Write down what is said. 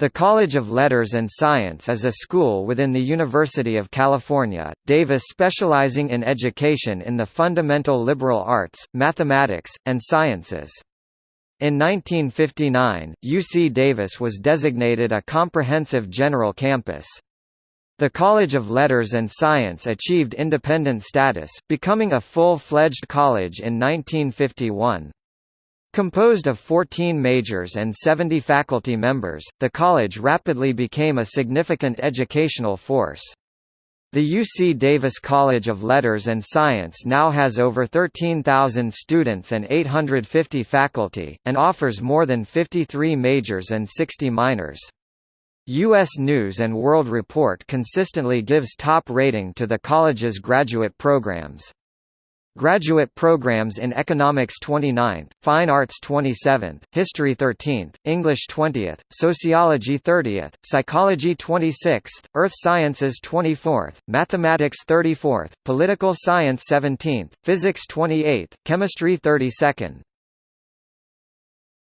The College of Letters and Science is a school within the University of California, Davis specializing in education in the fundamental liberal arts, mathematics, and sciences. In 1959, UC Davis was designated a comprehensive general campus. The College of Letters and Science achieved independent status, becoming a full-fledged college in 1951. Composed of 14 majors and 70 faculty members, the college rapidly became a significant educational force. The UC Davis College of Letters and Science now has over 13,000 students and 850 faculty, and offers more than 53 majors and 60 minors. U.S. News & World Report consistently gives top rating to the college's graduate programs. Graduate programs in Economics 29th, Fine Arts 27th, History 13th, English 20th, Sociology 30th, Psychology 26th, Earth Sciences 24th, Mathematics 34th, Political Science 17th, Physics 28th, Chemistry 32nd,